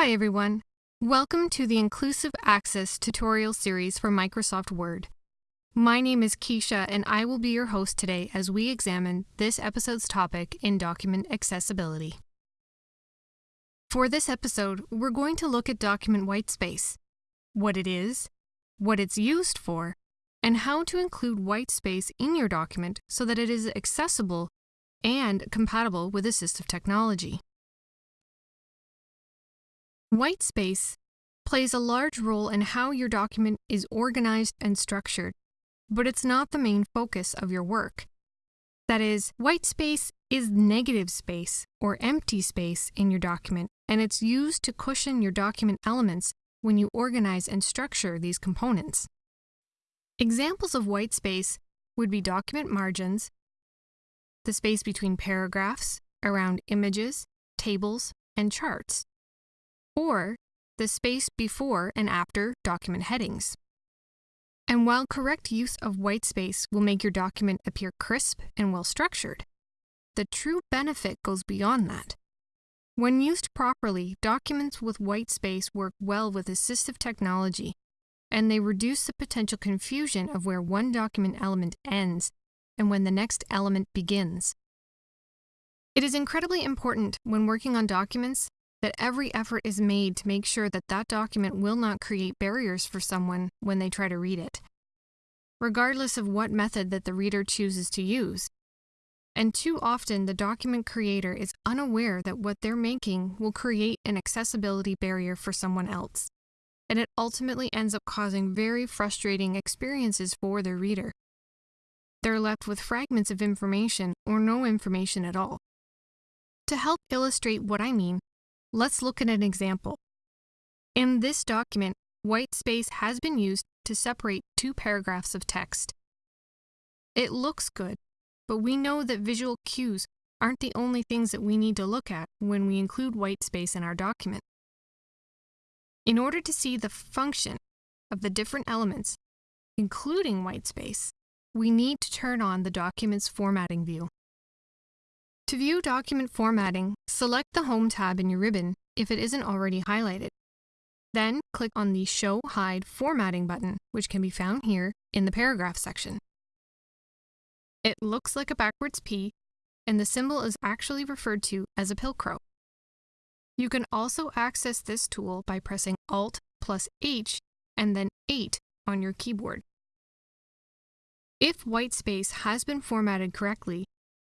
Hi everyone. Welcome to the Inclusive Access tutorial series for Microsoft Word. My name is Keisha and I will be your host today as we examine this episode's topic in document accessibility. For this episode, we're going to look at document whitespace, what it is, what it's used for, and how to include whitespace in your document so that it is accessible and compatible with assistive technology. White space plays a large role in how your document is organized and structured, but it's not the main focus of your work. That is, white space is negative space or empty space in your document, and it's used to cushion your document elements when you organize and structure these components. Examples of white space would be document margins, the space between paragraphs, around images, tables, and charts or the space before and after document headings. And while correct use of white space will make your document appear crisp and well structured, the true benefit goes beyond that. When used properly, documents with white space work well with assistive technology, and they reduce the potential confusion of where one document element ends and when the next element begins. It is incredibly important when working on documents that every effort is made to make sure that that document will not create barriers for someone when they try to read it, regardless of what method that the reader chooses to use. And too often, the document creator is unaware that what they're making will create an accessibility barrier for someone else, and it ultimately ends up causing very frustrating experiences for their reader. They're left with fragments of information or no information at all. To help illustrate what I mean, Let's look at an example. In this document, white space has been used to separate two paragraphs of text. It looks good, but we know that visual cues aren't the only things that we need to look at when we include white space in our document. In order to see the function of the different elements, including white space, we need to turn on the document's formatting view. To view document formatting, select the Home tab in your ribbon if it isn't already highlighted. Then click on the Show Hide Formatting button, which can be found here in the Paragraph section. It looks like a backwards P, and the symbol is actually referred to as a pilcrow. You can also access this tool by pressing Alt plus H and then 8 on your keyboard. If white space has been formatted correctly,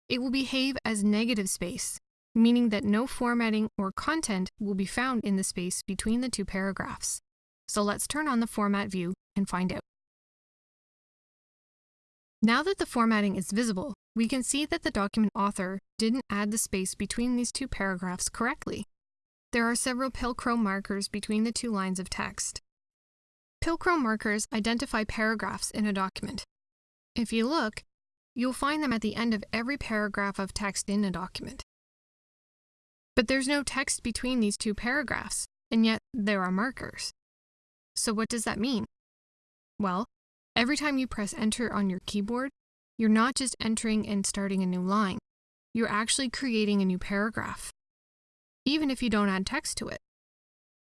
it will behave as negative space, meaning that no formatting or content will be found in the space between the two paragraphs. So let's turn on the format view and find out. Now that the formatting is visible, we can see that the document author didn't add the space between these two paragraphs correctly. There are several Pilcrow markers between the two lines of text. Pilcrow markers identify paragraphs in a document. If you look, You'll find them at the end of every paragraph of text in a document. But there's no text between these two paragraphs, and yet there are markers. So what does that mean? Well, every time you press enter on your keyboard, you're not just entering and starting a new line, you're actually creating a new paragraph, even if you don't add text to it.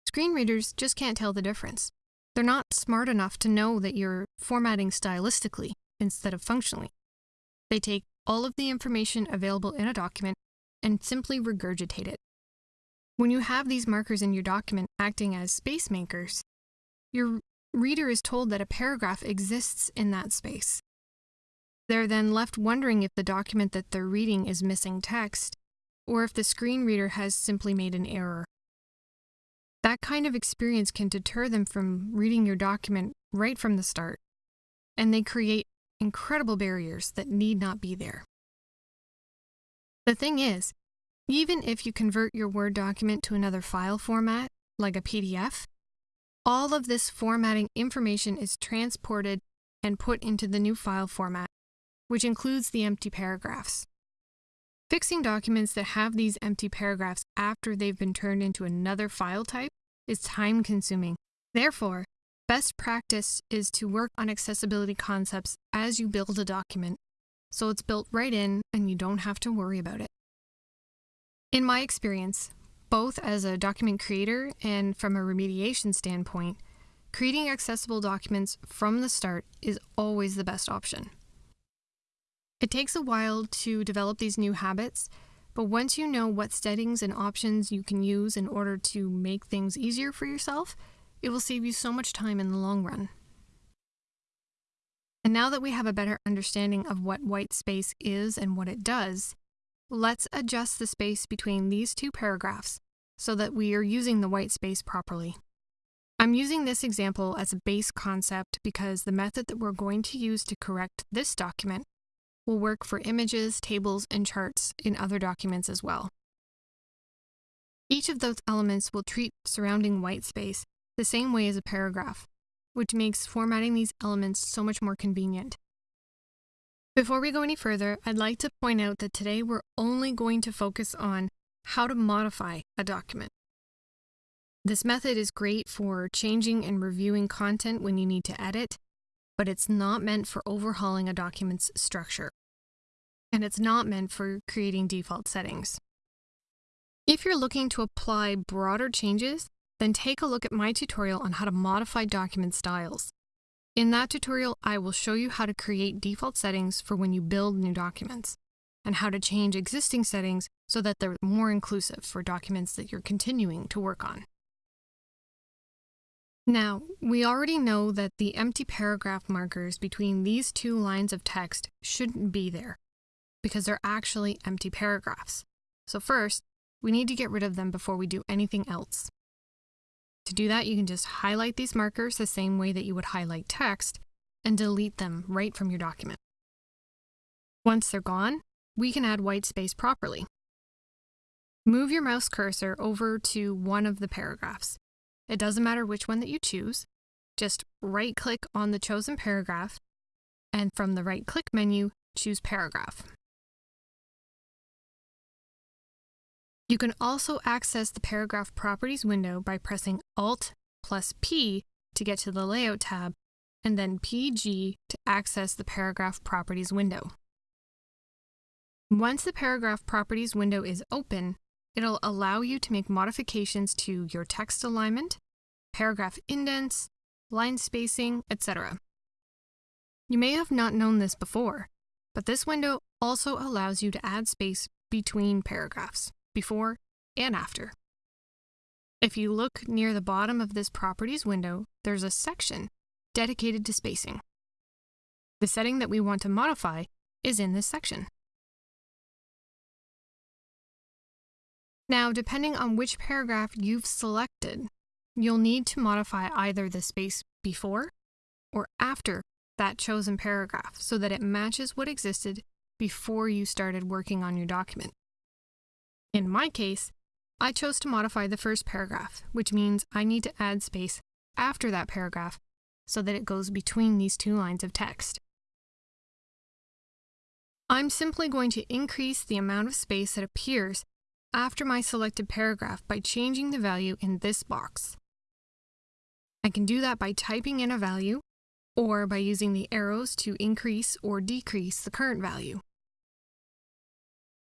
Screen readers just can't tell the difference. They're not smart enough to know that you're formatting stylistically instead of functionally. They take all of the information available in a document and simply regurgitate it. When you have these markers in your document acting as space makers, your reader is told that a paragraph exists in that space. They're then left wondering if the document that they're reading is missing text, or if the screen reader has simply made an error. That kind of experience can deter them from reading your document right from the start, and they create incredible barriers that need not be there. The thing is, even if you convert your Word document to another file format, like a PDF, all of this formatting information is transported and put into the new file format, which includes the empty paragraphs. Fixing documents that have these empty paragraphs after they've been turned into another file type is time consuming. Therefore, Best practice is to work on accessibility concepts as you build a document, so it's built right in and you don't have to worry about it. In my experience, Both as a document creator and from a remediation standpoint, creating accessible documents from the start is always the best option. It takes a while to develop these new habits, but once you know what settings and options you can use in order to make things easier for yourself, it will save you so much time in the long run. And now that we have a better understanding of what white space is and what it does, let's adjust the space between these two paragraphs so that we are using the white space properly. I'm using this example as a base concept because the method that we're going to use to correct this document will work for images, tables, and charts in other documents as well. Each of those elements will treat surrounding white space the same way as a paragraph, which makes formatting these elements so much more convenient. Before we go any further, I'd like to point out that today we're only going to focus on how to modify a document. This method is great for changing and reviewing content when you need to edit, but it's not meant for overhauling a document's structure. And it's not meant for creating default settings. If you're looking to apply broader changes, then take a look at my tutorial on how to modify document styles. In that tutorial, I will show you how to create default settings for when you build new documents, and how to change existing settings so that they're more inclusive for documents that you're continuing to work on. Now, we already know that the empty paragraph markers between these two lines of text shouldn't be there, because they're actually empty paragraphs. So first, we need to get rid of them before we do anything else. To do that, you can just highlight these markers the same way that you would highlight text and delete them right from your document. Once they're gone, we can add white space properly. Move your mouse cursor over to one of the paragraphs it doesn't matter which one that you choose. Just right click on the chosen paragraph and from the right click menu, choose paragraph. You can also access the paragraph properties window by pressing Alt plus P to get to the layout tab and then PG to access the paragraph properties window. Once the paragraph properties window is open, It'll allow you to make modifications to your text alignment, paragraph indents, line spacing, etc. You may have not known this before, but this window also allows you to add space between paragraphs, before and after. If you look near the bottom of this Properties window, there's a section dedicated to spacing. The setting that we want to modify is in this section. Now, depending on which paragraph you've selected, you'll need to modify either the space before or after that chosen paragraph so that it matches what existed before you started working on your document. In my case, I chose to modify the first paragraph, which means I need to add space after that paragraph so that it goes between these two lines of text. I'm simply going to increase the amount of space that appears after my selected paragraph by changing the value in this box. I can do that by typing in a value or by using the arrows to increase or decrease the current value.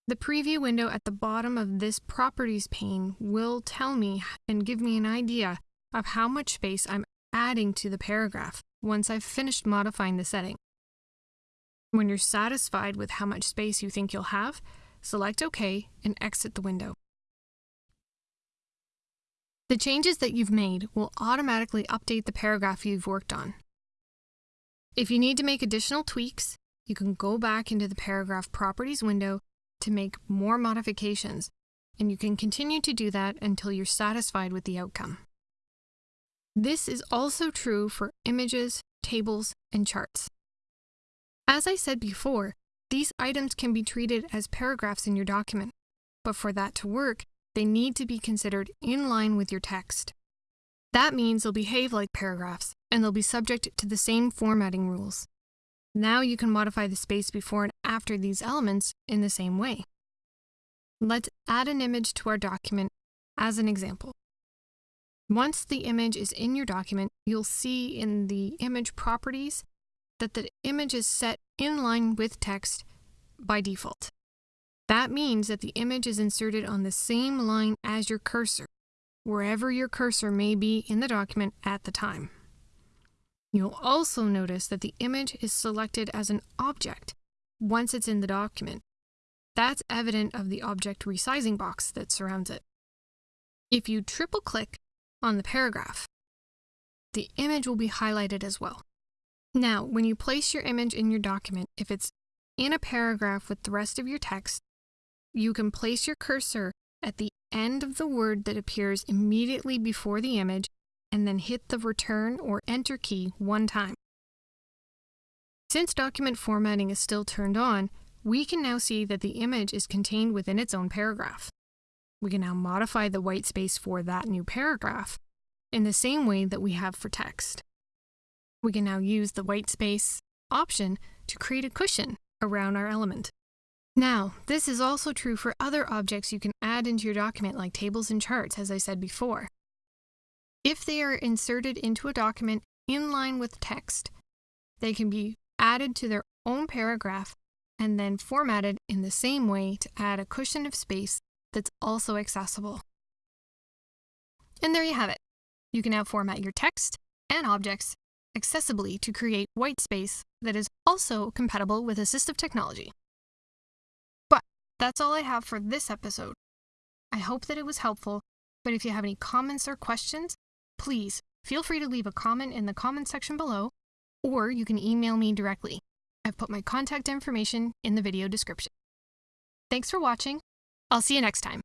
The preview window at the bottom of this properties pane will tell me and give me an idea of how much space I'm adding to the paragraph once I've finished modifying the setting. When you're satisfied with how much space you think you'll have, select OK, and exit the window. The changes that you've made will automatically update the paragraph you've worked on. If you need to make additional tweaks, you can go back into the Paragraph Properties window to make more modifications, and you can continue to do that until you're satisfied with the outcome. This is also true for images, tables, and charts. As I said before, these items can be treated as paragraphs in your document, but for that to work, they need to be considered in line with your text. That means they'll behave like paragraphs, and they'll be subject to the same formatting rules. Now you can modify the space before and after these elements in the same way. Let's add an image to our document as an example. Once the image is in your document, you'll see in the image properties that the image is set in line with text by default. That means that the image is inserted on the same line as your cursor, wherever your cursor may be in the document at the time. You'll also notice that the image is selected as an object once it's in the document. That's evident of the object resizing box that surrounds it. If you triple click on the paragraph, the image will be highlighted as well. Now, when you place your image in your document, if it's in a paragraph with the rest of your text, you can place your cursor at the end of the word that appears immediately before the image and then hit the return or enter key one time. Since document formatting is still turned on, we can now see that the image is contained within its own paragraph. We can now modify the white space for that new paragraph in the same way that we have for text. We can now use the white space option to create a cushion around our element. Now, this is also true for other objects you can add into your document like tables and charts, as I said before. If they are inserted into a document in line with text, they can be added to their own paragraph and then formatted in the same way to add a cushion of space that's also accessible. And there you have it. You can now format your text and objects accessibly to create white space that is also compatible with assistive technology. But that's all I have for this episode. I hope that it was helpful, but if you have any comments or questions, please feel free to leave a comment in the comment section below, or you can email me directly. I've put my contact information in the video description. Thanks for watching. I'll see you next time.